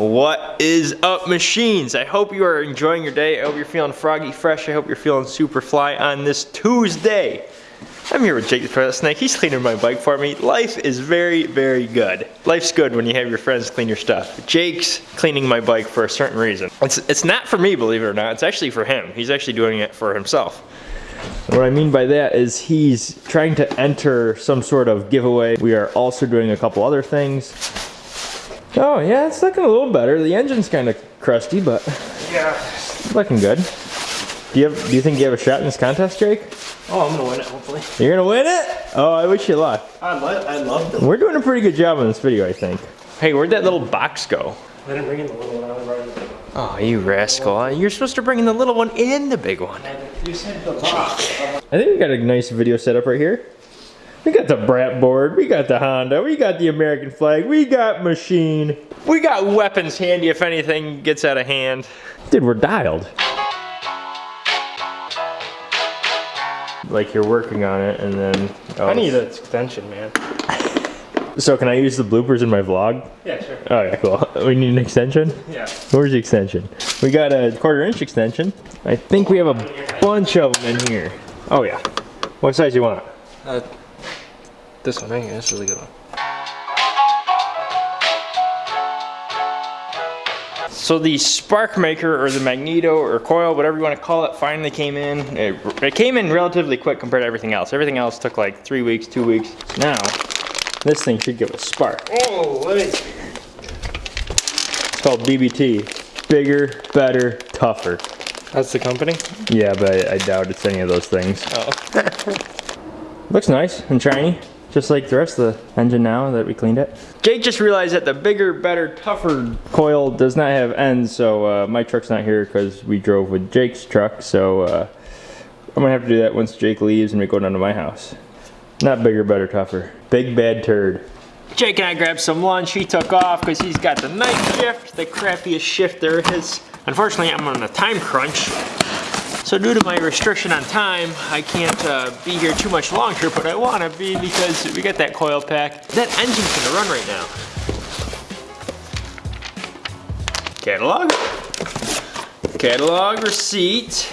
What is up, machines? I hope you are enjoying your day. I hope you're feeling froggy fresh. I hope you're feeling super fly on this Tuesday. I'm here with Jake the Toilet Snake. He's cleaning my bike for me. Life is very, very good. Life's good when you have your friends clean your stuff. Jake's cleaning my bike for a certain reason. It's, it's not for me, believe it or not. It's actually for him. He's actually doing it for himself. What I mean by that is he's trying to enter some sort of giveaway. We are also doing a couple other things. Oh yeah, it's looking a little better. The engine's kind of crusty, but Yeah. looking good. Do you have, do you think you have a shot in this contest, Jake? Oh, I'm gonna win it, hopefully. You're gonna win it? Oh, I wish you luck. I, lo I love them. We're doing a pretty good job on this video, I think. Hey, where'd that little box go? I didn't bring in the little one, I only brought in the big one. Oh, you rascal. Uh, you're supposed to bring in the little one and the big one. You said the box. I think we got a nice video setup right here. We got the Brat board, we got the Honda, we got the American flag, we got machine. We got weapons handy if anything gets out of hand. Dude, we're dialed. Like you're working on it and then... oh, I need an extension, man. So can I use the bloopers in my vlog? Yeah, sure. Oh yeah, cool. We need an extension? Yeah. Where's the extension? We got a quarter inch extension. I think we have a bunch of them in here. Oh yeah. What size do you want? Uh, this one, I think that's a really good one. So the spark maker or the magneto or coil, whatever you want to call it, finally came in. It, it came in relatively quick compared to everything else. Everything else took like three weeks, two weeks. Now, this thing should give a spark. Oh, let me. It's called BBT. Bigger, better, tougher. That's the company? Yeah, but I, I doubt it's any of those things. Oh. Looks nice and shiny, just like the rest of the engine now that we cleaned it. Jake just realized that the bigger, better, tougher coil does not have ends, so uh, my truck's not here because we drove with Jake's truck, so uh, I'm gonna have to do that once Jake leaves and we go down to my house. Not bigger, better, tougher. Big bad turd. Jake and I grabbed some lunch. He took off because he's got the night shift, the crappiest shift there is. Unfortunately, I'm on a time crunch. So due to my restriction on time, I can't uh, be here too much longer, but I want to be because we got that coil pack. That engine's gonna run right now. Catalog. Catalog receipt.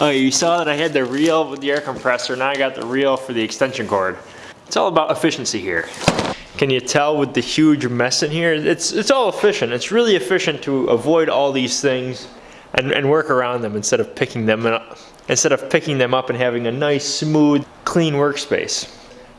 Oh, you saw that I had the reel with the air compressor. Now I got the reel for the extension cord. It's all about efficiency here. Can you tell with the huge mess in here? It's, it's all efficient. It's really efficient to avoid all these things and, and work around them instead of picking them up, instead of picking them up and having a nice, smooth, clean workspace.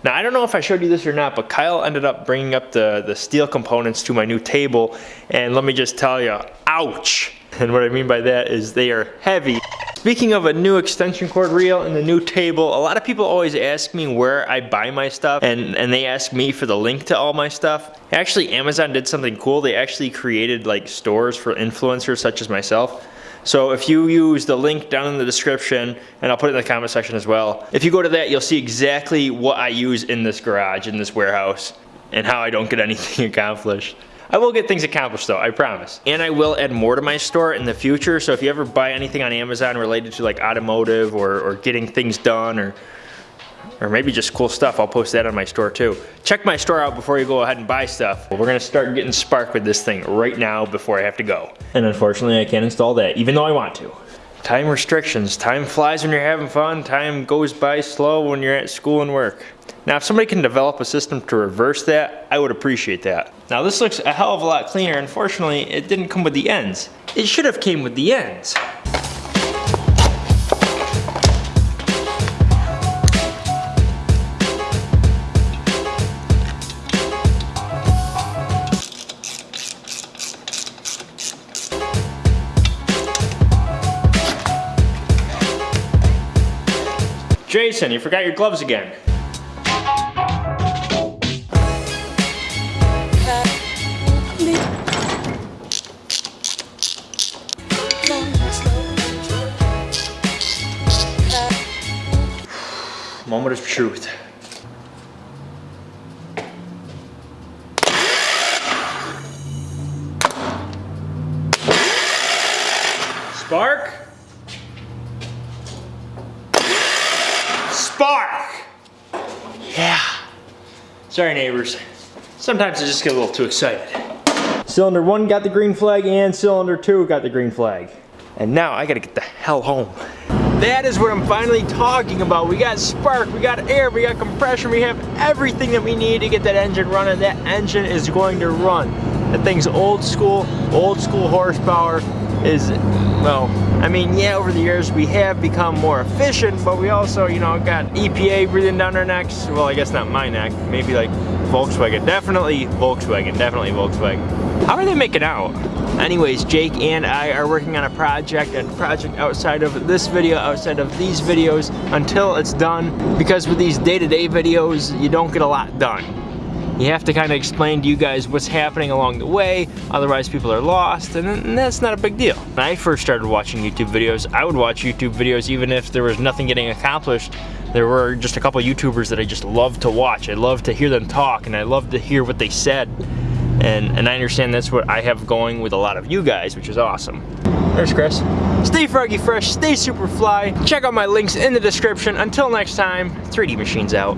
Now, I don't know if I showed you this or not, but Kyle ended up bringing up the, the steel components to my new table, and let me just tell you, ouch! And what I mean by that is they are heavy. Speaking of a new extension cord reel and the new table, a lot of people always ask me where I buy my stuff and, and they ask me for the link to all my stuff. Actually, Amazon did something cool. They actually created like stores for influencers such as myself. So if you use the link down in the description, and I'll put it in the comment section as well, if you go to that, you'll see exactly what I use in this garage, in this warehouse, and how I don't get anything accomplished. I will get things accomplished though, I promise. And I will add more to my store in the future, so if you ever buy anything on Amazon related to like automotive or, or getting things done or or maybe just cool stuff, I'll post that on my store too. Check my store out before you go ahead and buy stuff. We're gonna start getting spark with this thing right now before I have to go. And unfortunately I can't install that, even though I want to. Time restrictions. Time flies when you're having fun. Time goes by slow when you're at school and work. Now, if somebody can develop a system to reverse that, I would appreciate that. Now, this looks a hell of a lot cleaner. Unfortunately, it didn't come with the ends. It should have came with the ends. Jason, you forgot your gloves again. Moment of truth. Spark? Spark! Yeah. Sorry, neighbors. Sometimes I just get a little too excited. Cylinder one got the green flag and cylinder two got the green flag. And now I gotta get the hell home. That is what I'm finally talking about. We got spark, we got air, we got compression, we have everything that we need to get that engine running. That engine is going to run. That thing's old school, old school horsepower is, well, I mean, yeah, over the years we have become more efficient, but we also, you know, got EPA breathing down our necks. Well, I guess not my neck, maybe like Volkswagen. Definitely Volkswagen, definitely Volkswagen. How are they making out? Anyways, Jake and I are working on a project, a project outside of this video, outside of these videos, until it's done. Because with these day-to-day videos, you don't get a lot done. You have to kind of explain to you guys what's happening along the way, otherwise people are lost, and, that's not a big deal. When I first started watching YouTube videos, I would watch YouTube videos even if there was nothing getting accomplished. There were just a couple YouTubers that I just loved to watch. I loved to hear them talk, and I loved to hear what they said. And, and I understand that's what I have going with a lot of you guys, which is awesome. There's Chris. Stay froggy fresh, stay super fly. Check out my links in the description. Until next time, 3D Machines out.